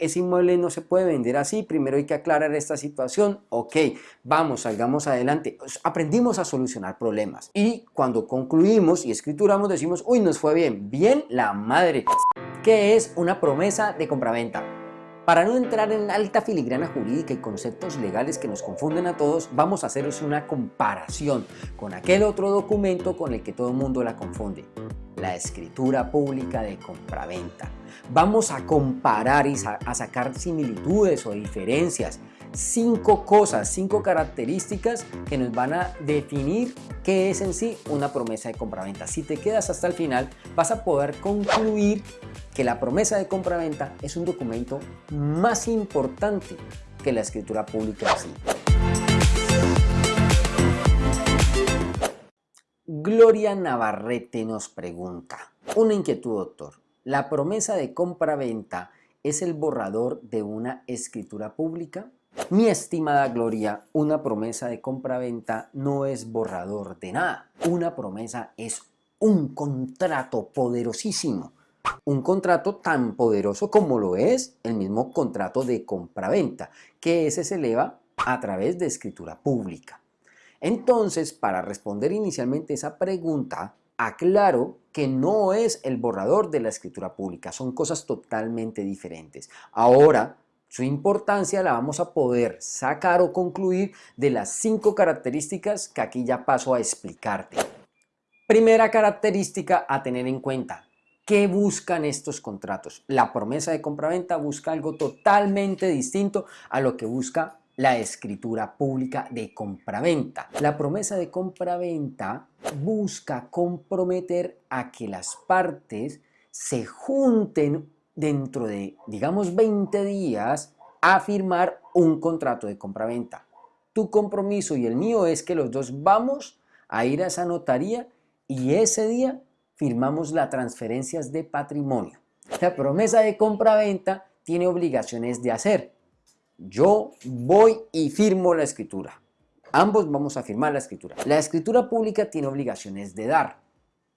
ese inmueble no se puede vender así, primero hay que aclarar esta situación, ok, vamos, salgamos adelante, aprendimos a solucionar problemas y cuando concluimos y escrituramos decimos, uy, nos fue bien, bien la madre, ¿qué es una promesa de compraventa? Para no entrar en alta filigrana jurídica y conceptos legales que nos confunden a todos, vamos a haceros una comparación con aquel otro documento con el que todo el mundo la confunde, la escritura pública de compraventa. Vamos a comparar y a sacar similitudes o diferencias cinco cosas, cinco características que nos van a definir qué es en sí una promesa de compraventa. Si te quedas hasta el final, vas a poder concluir que la promesa de compraventa es un documento más importante que la escritura pública así. Gloria Navarrete nos pregunta, una inquietud doctor, ¿la promesa de compraventa es el borrador de una escritura pública? Mi estimada Gloria, una promesa de compra-venta no es borrador de nada. Una promesa es un contrato poderosísimo. Un contrato tan poderoso como lo es el mismo contrato de compra-venta, que ese se eleva a través de escritura pública. Entonces, para responder inicialmente esa pregunta, aclaro que no es el borrador de la escritura pública, son cosas totalmente diferentes. Ahora, su importancia la vamos a poder sacar o concluir de las cinco características que aquí ya paso a explicarte. Primera característica a tener en cuenta. ¿Qué buscan estos contratos? La promesa de compraventa busca algo totalmente distinto a lo que busca la escritura pública de compraventa. La promesa de compraventa busca comprometer a que las partes se junten dentro de, digamos, 20 días a firmar un contrato de compraventa. Tu compromiso y el mío es que los dos vamos a ir a esa notaría y ese día firmamos las transferencias de patrimonio. La promesa de compraventa tiene obligaciones de hacer. Yo voy y firmo la escritura. Ambos vamos a firmar la escritura. La escritura pública tiene obligaciones de dar.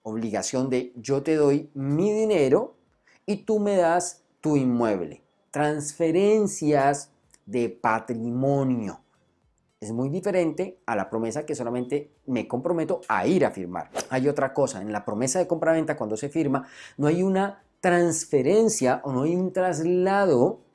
Obligación de yo te doy mi dinero y tú me das tu inmueble. Transferencias de patrimonio. Es muy diferente a la promesa que solamente me comprometo a ir a firmar. Hay otra cosa, en la promesa de compraventa cuando se firma no hay una transferencia o no hay un traslado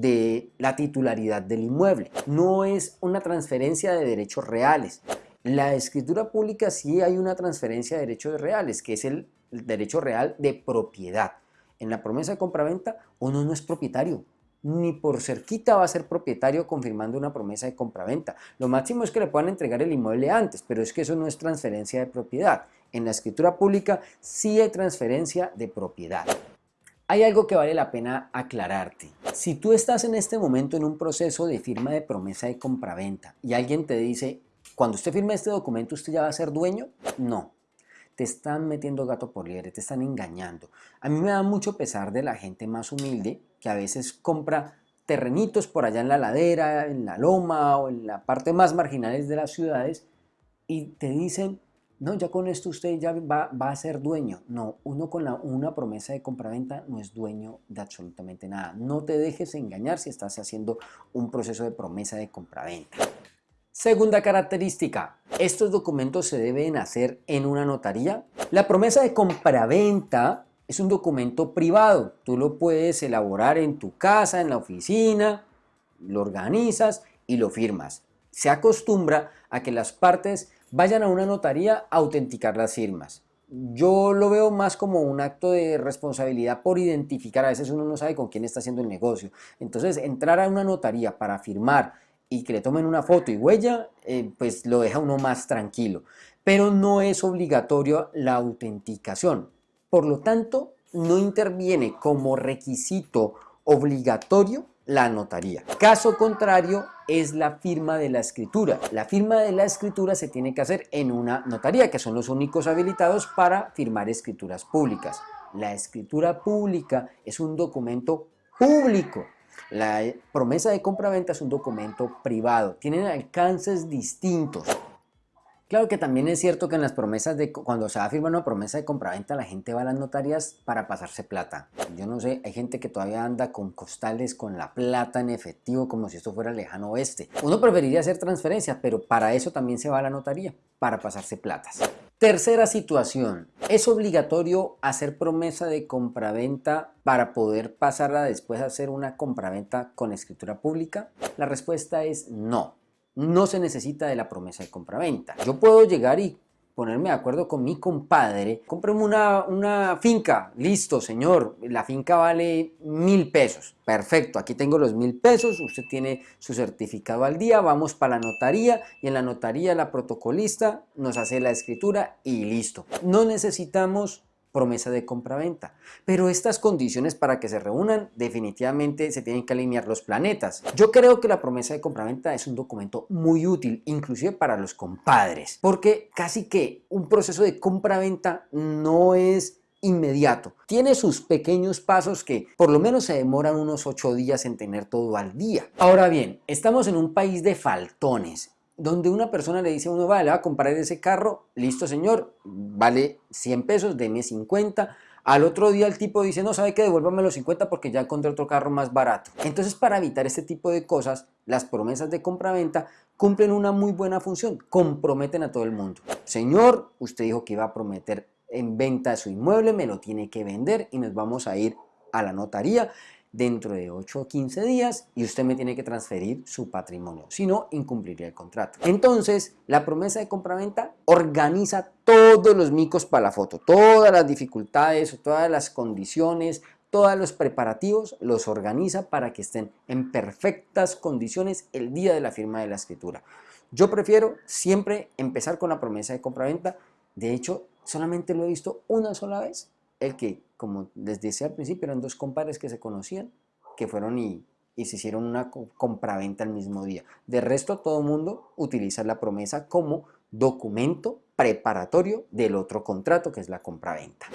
de la titularidad del inmueble. No es una transferencia de derechos reales. La escritura pública sí hay una transferencia de derechos reales, que es el derecho real de propiedad en la promesa de compraventa uno no es propietario, ni por cerquita va a ser propietario confirmando una promesa de compraventa. Lo máximo es que le puedan entregar el inmueble antes, pero es que eso no es transferencia de propiedad. En la escritura pública sí hay transferencia de propiedad. Hay algo que vale la pena aclararte. Si tú estás en este momento en un proceso de firma de promesa de compraventa y alguien te dice, cuando usted firme este documento, ¿usted ya va a ser dueño? No, te están metiendo gato por liebre, te están engañando. A mí me da mucho pesar de la gente más humilde que a veces compra terrenitos por allá en la ladera, en la loma o en la parte más marginales de las ciudades y te dicen, no, ya con esto usted ya va, a ser dueño. No, uno con la, una promesa de compraventa no es dueño de absolutamente nada. No te dejes engañar si estás haciendo un proceso de promesa de compraventa. Segunda característica, estos documentos se deben hacer en una notaría. La promesa de compraventa es un documento privado, tú lo puedes elaborar en tu casa, en la oficina, lo organizas y lo firmas. Se acostumbra a que las partes vayan a una notaría a autenticar las firmas. Yo lo veo más como un acto de responsabilidad por identificar, a veces uno no sabe con quién está haciendo el negocio. Entonces, entrar a una notaría para firmar y que le tomen una foto y huella, eh, pues lo deja uno más tranquilo. Pero no es obligatorio la autenticación. Por lo tanto, no interviene como requisito obligatorio la notaría. Caso contrario es la firma de la escritura. La firma de la escritura se tiene que hacer en una notaría, que son los únicos habilitados para firmar escrituras públicas. La escritura pública es un documento público la promesa de compra-venta es un documento privado, tienen alcances distintos. Claro que también es cierto que en las promesas de cuando se va a firmar una promesa de compraventa la gente va a las notarías para pasarse plata. Yo no sé, hay gente que todavía anda con costales con la plata en efectivo como si esto fuera lejano oeste. Uno preferiría hacer transferencias, pero para eso también se va a la notaría, para pasarse platas. Tercera situación, ¿es obligatorio hacer promesa de compraventa para poder pasarla después a hacer una compraventa con escritura pública? La respuesta es no no se necesita de la promesa de compraventa. Yo puedo llegar y ponerme de acuerdo con mi compadre, cómprame una, una finca, listo señor, la finca vale mil pesos, perfecto, aquí tengo los mil pesos, usted tiene su certificado al día, vamos para la notaría y en la notaría la protocolista nos hace la escritura y listo. No necesitamos promesa de compraventa. Pero estas condiciones para que se reúnan definitivamente se tienen que alinear los planetas. Yo creo que la promesa de compraventa es un documento muy útil, inclusive para los compadres, porque casi que un proceso de compraventa no es inmediato. Tiene sus pequeños pasos que por lo menos se demoran unos ocho días en tener todo al día. Ahora bien, estamos en un país de faltones donde una persona le dice a uno, vale, le va a comprar ese carro, listo señor, vale 100 pesos, deme 50, al otro día el tipo dice, no, sabe que devuélvame los 50 porque ya encontré otro carro más barato. Entonces para evitar este tipo de cosas, las promesas de compra-venta cumplen una muy buena función, comprometen a todo el mundo. Señor, usted dijo que iba a prometer en venta su inmueble, me lo tiene que vender y nos vamos a ir a la notaría dentro de 8 o 15 días y usted me tiene que transferir su patrimonio, si no incumpliría el contrato. Entonces la promesa de compraventa organiza todos los micos para la foto, todas las dificultades, todas las condiciones, todos los preparativos los organiza para que estén en perfectas condiciones el día de la firma de la escritura. Yo prefiero siempre empezar con la promesa de compraventa, de hecho solamente lo he visto una sola vez el que, como les decía al principio, eran dos compadres que se conocían, que fueron y, se hicieron una compraventa el mismo día. De resto, todo el mundo utiliza la promesa como documento preparatorio del otro contrato, que es la compraventa.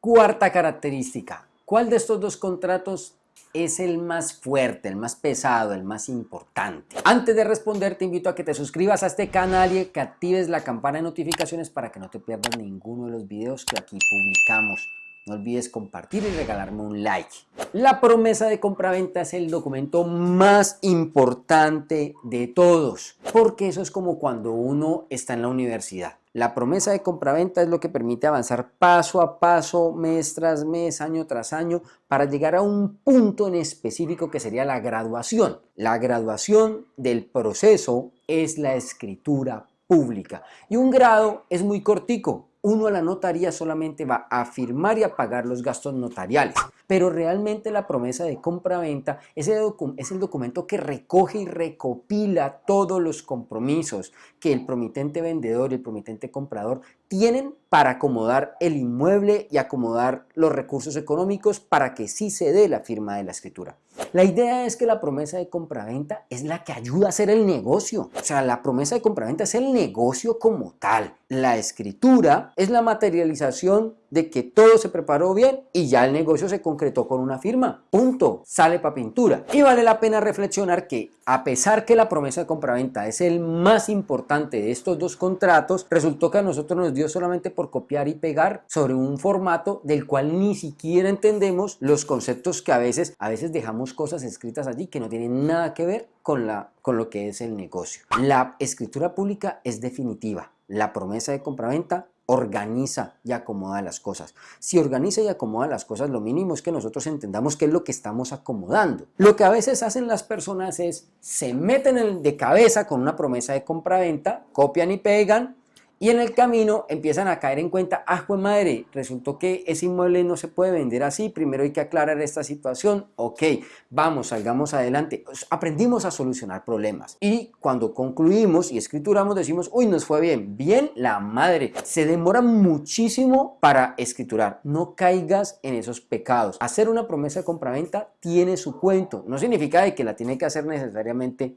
Cuarta característica, ¿cuál de estos dos contratos es el más fuerte, el más pesado, el más importante? Antes de responder te invito a que te suscribas a este canal y que actives la campana de notificaciones para que no te pierdas ninguno de los videos que aquí publicamos. No olvides compartir y regalarme un like. La promesa de compraventa es el documento más importante de todos, porque eso es como cuando uno está en la universidad. La promesa de compraventa es lo que permite avanzar paso a paso, mes tras mes, año tras año, para llegar a un punto en específico que sería la graduación. La graduación del proceso es la escritura pública y un grado es muy cortico, uno a la notaría solamente va a firmar y a pagar los gastos notariales. Pero realmente la promesa de compra-venta es, es el documento que recoge y recopila todos los compromisos que el promitente vendedor y el promitente comprador tienen para acomodar el inmueble y acomodar los recursos económicos para que sí se dé la firma de la escritura. La idea es que la promesa de compraventa es la que ayuda a hacer el negocio. O sea, la promesa de compraventa es el negocio como tal. La escritura es la materialización de que todo se preparó bien y ya el negocio se concretó con una firma. Punto. Sale para pintura. Y vale la pena reflexionar que a pesar que la promesa de compraventa es el más importante de estos dos contratos, resultó que a nosotros nos dio solamente por copiar y pegar sobre un formato del cual ni siquiera entendemos los conceptos que a veces, a veces dejamos cosas escritas allí que no tienen nada que ver con, la, con lo que es el negocio. La escritura pública es definitiva. La promesa de compraventa organiza y acomoda las cosas. Si organiza y acomoda las cosas, lo mínimo es que nosotros entendamos qué es lo que estamos acomodando. Lo que a veces hacen las personas es, se meten de cabeza con una promesa de compra-venta, copian y pegan, y en el camino empiezan a caer en cuenta, ah, pues madre, resultó que ese inmueble no se puede vender así, primero hay que aclarar esta situación, ok, vamos, salgamos adelante. Pues, aprendimos a solucionar problemas y cuando concluimos y escrituramos decimos, uy, nos fue bien, bien la madre. Se demora muchísimo para escriturar, no caigas en esos pecados. Hacer una promesa de compraventa tiene su cuento, no significa de que la tiene que hacer necesariamente,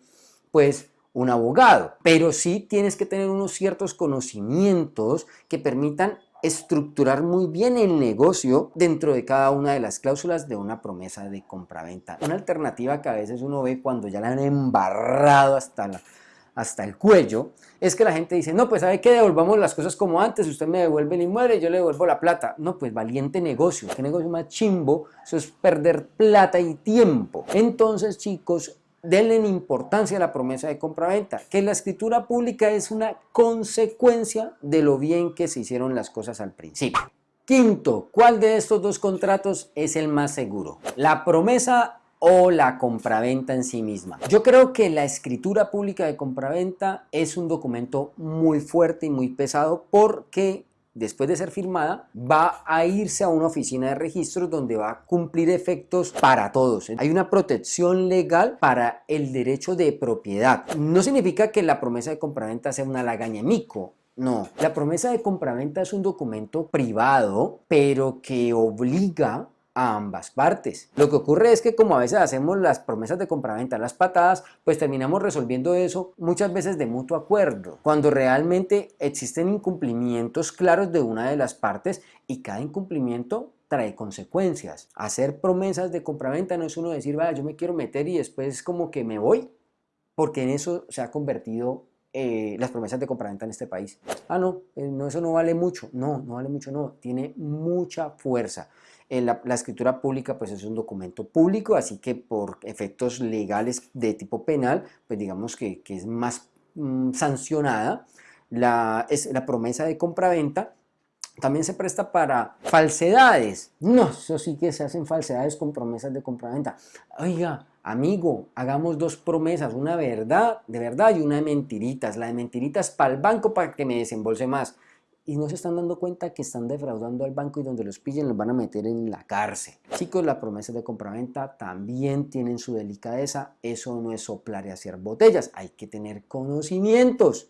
pues, un abogado, pero sí tienes que tener unos ciertos conocimientos que permitan estructurar muy bien el negocio dentro de cada una de las cláusulas de una promesa de compraventa. Una alternativa que a veces uno ve cuando ya la han embarrado hasta hasta el cuello, es que la gente dice, no, pues ¿sabe qué? Devolvamos las cosas como antes, usted me devuelve el inmueble, yo le devuelvo la plata. No, pues valiente negocio, qué negocio más chimbo, eso es perder plata y tiempo. Entonces, chicos, denle importancia a la promesa de compraventa, que la escritura pública es una consecuencia de lo bien que se hicieron las cosas al principio. Quinto, ¿cuál de estos dos contratos es el más seguro? La promesa o la compraventa en sí misma. Yo creo que la escritura pública de compraventa es un documento muy fuerte y muy pesado porque después de ser firmada, va a irse a una oficina de registros donde va a cumplir efectos para todos. Hay una protección legal para el derecho de propiedad. No significa que la promesa de compraventa sea una lagaña mico. No, la promesa de compraventa es un documento privado, pero que obliga a ambas partes. Lo que ocurre es que como a veces hacemos las promesas de compraventa, las patadas, pues terminamos resolviendo eso muchas veces de mutuo acuerdo, cuando realmente existen incumplimientos claros de una de las partes y cada incumplimiento trae consecuencias. Hacer promesas de compraventa no es uno decir, vaya, yo me quiero meter y después como que me voy, porque en eso se ha convertido eh, las promesas de compraventa en este país. Ah, no, eh, no, eso no vale mucho. No, no vale mucho, no. Tiene mucha fuerza. Eh, la, escritura pública pues es un documento público, así que por efectos legales de tipo penal, pues digamos que, es más mm, sancionada. La, es la promesa de compraventa también se presta para falsedades. No, eso sí que se hacen falsedades con promesas de compraventa. Oiga, amigo, hagamos dos promesas, una verdad, de verdad y una de mentiritas. La de mentiritas para el banco para que me desembolse más. Y no se están dando cuenta que están defraudando al banco y donde los pillen los van a meter en la cárcel. Chicos, las promesas de compraventa también tienen su delicadeza. Eso no es soplar y hacer botellas. Hay que tener conocimientos.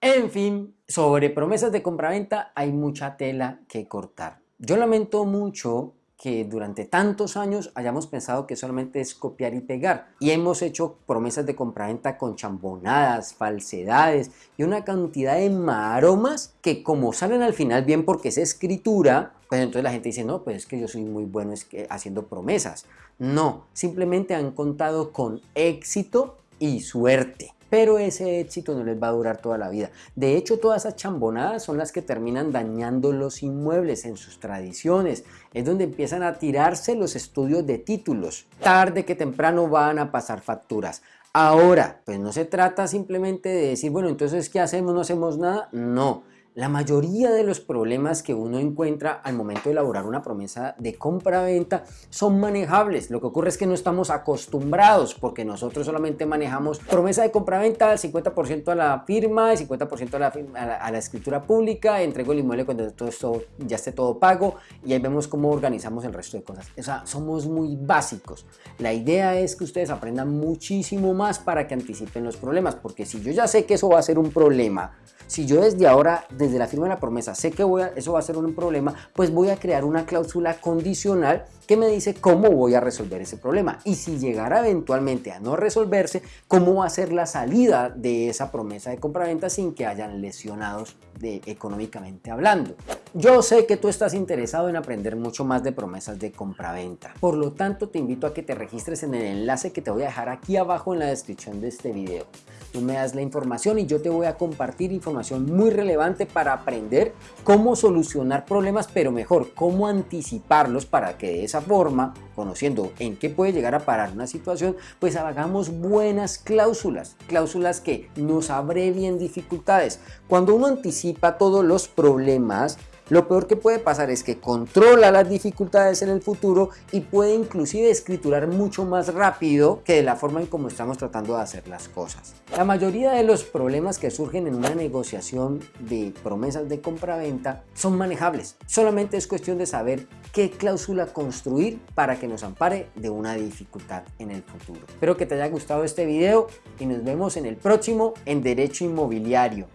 En fin, sobre promesas de compraventa hay mucha tela que cortar. Yo lamento mucho que durante tantos años hayamos pensado que solamente es copiar y pegar y hemos hecho promesas de compraventa con chambonadas, falsedades y una cantidad de maromas que como salen al final bien porque es escritura, pues entonces la gente dice, no, pues es que yo soy muy bueno haciendo promesas. No, simplemente han contado con éxito y suerte pero ese éxito no les va a durar toda la vida. De hecho, todas esas chambonadas son las que terminan dañando los inmuebles en sus tradiciones. Es donde empiezan a tirarse los estudios de títulos. Tarde que temprano van a pasar facturas. Ahora, pues no se trata simplemente de decir, bueno, entonces, ¿qué hacemos? ¿No hacemos nada? No. La mayoría de los problemas que uno encuentra al momento de elaborar una promesa de compra-venta son manejables. Lo que ocurre es que no estamos acostumbrados porque nosotros solamente manejamos promesa de compra-venta al 50% a la firma, el 50% a la, a, la, escritura pública, entrego el inmueble cuando todo esto ya esté todo pago y ahí vemos cómo organizamos el resto de cosas. O sea, somos muy básicos. La idea es que ustedes aprendan muchísimo más para que anticipen los problemas porque si yo ya sé que eso va a ser un problema, si yo desde ahora, la firma de la promesa, sé que voy a, eso va a ser un problema, pues voy a crear una cláusula condicional que me dice cómo voy a resolver ese problema. Y si llegara eventualmente a no resolverse, cómo va a ser la salida de esa promesa de compraventa sin que hayan lesionados económicamente hablando. Yo sé que tú estás interesado en aprender mucho más de promesas de compraventa. Por lo tanto, te invito a que te registres en el enlace que te voy a dejar aquí abajo en la descripción de este video. Tú me das la información y yo te voy a compartir información muy relevante para aprender cómo solucionar problemas, pero mejor, cómo anticiparlos para que de forma, conociendo en qué puede llegar a parar una situación, pues hagamos buenas cláusulas, cláusulas que nos abrevien dificultades. Cuando uno anticipa todos los problemas, lo peor que puede pasar es que controla las dificultades en el futuro y puede inclusive escriturar mucho más rápido que de la forma en como estamos tratando de hacer las cosas. La mayoría de los problemas que surgen en una negociación de promesas de compra-venta son manejables. Solamente es cuestión de saber qué cláusula construir para que nos ampare de una dificultad en el futuro. Espero que te haya gustado este video y nos vemos en el próximo en Derecho Inmobiliario.